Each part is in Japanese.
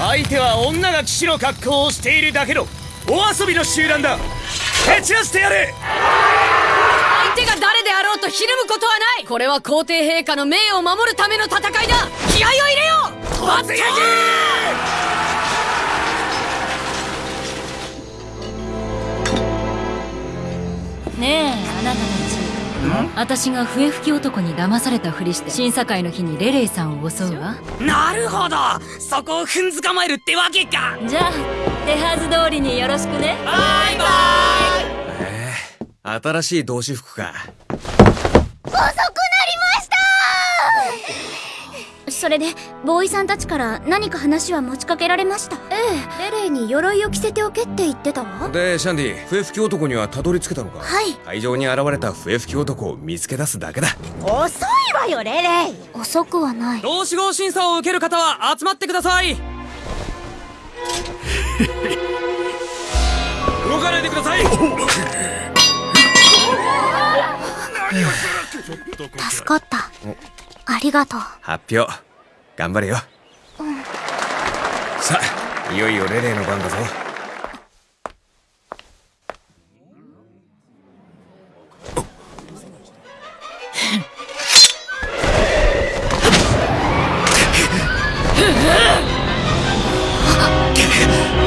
相手は女が騎士の格好をしているだけのお遊びの集団だ。蹴散らしてやれ相手が誰であろうとひるむことはない。これは皇帝陛下の名誉を守るための戦いだ。気合を入れよ。う突撃ねえあなたたち私が笛吹き男に騙されたふりして審査会の日にレレイさんを襲うわ。なるほど！そこを踏んづかまえるってわけか！じゃあ手はず通りによろしくね。バイバええ新しい同志服か。遅くなりましたそれでボーイさんたちから何か話は持ちかけられました？ええ。レレイに鎧を着せておけって言ってたわ。でシャンディ笛吹き男にはたどり着けたのか？はい。会場に現れた笛吹き男を見つけ出すだけだ。遅いわよレレイ。遅くはない。同志号審査を受ける方は集まってください。動かないでください。助かった。ありがとう。発表頑張れよ、さあいよいよレレイの番だぞ。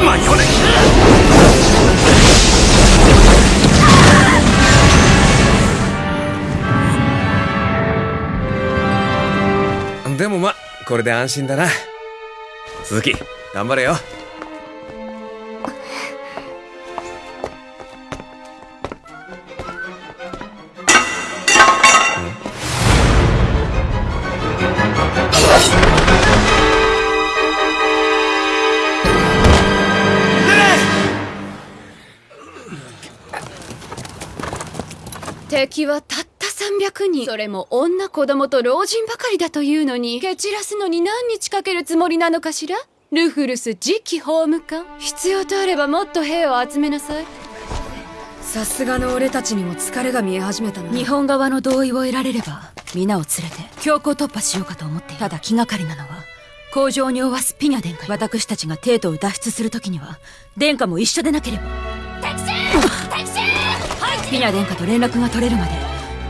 間に合わないこれで安心だな。鈴木頑張れよ。敵はたっ300人。それも女子供と老人ばかりだというのに蹴散らすのに何日かけるつもりなのかしら？ルフルス次期法務官。必要とあればもっと兵を集めなさい。さすがの俺たちにも疲れが見え始めたな。日本側の同意を得られれば皆を連れて強行突破しようかと思っている。ただ気がかりなのは工場に負わすピニャ殿下私たちがテートを脱出する時には殿下も一緒でなければ。ピニャ殿下と連絡が取れるまで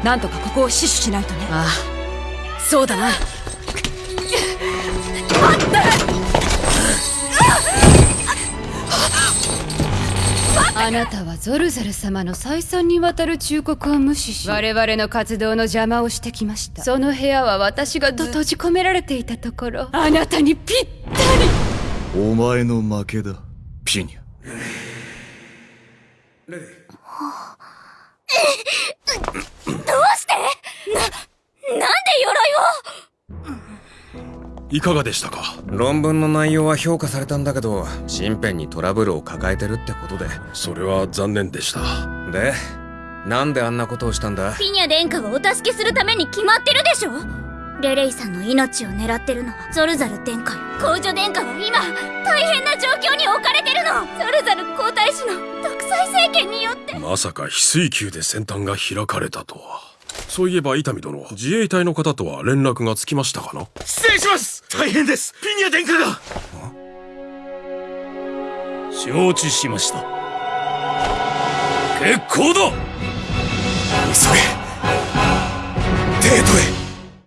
なんとかここを死守しないとね。ああ。そうだな。あなたはゾルザル様の再三にわたる忠告を無視し我々の活動の邪魔をしてきました。その部屋は私がと閉じ込められていたところ。あなたにぴったり。お前の負けだピニャ。どうしてな、なんで鎧をいかがでしたか？論文の内容は評価されたんだけど身辺にトラブルを抱えてるってことで。それは残念でした。でなんであんなことをしたんだ？ピニャ殿下をお助けするために決まってるでしょ？レレイさんの命を狙ってるの。はゾルザル殿下よ公女殿下は今大変な状況に置かれてるの。ゾルザル皇太子の独裁政権によって。まさか翡翠宮で先端が開かれたとは。そういえば伊丹殿自衛隊の方とは連絡がつきましたかな？失礼します大変です。ピニャ殿下が。承知しました。結構だ。急げ。テートへ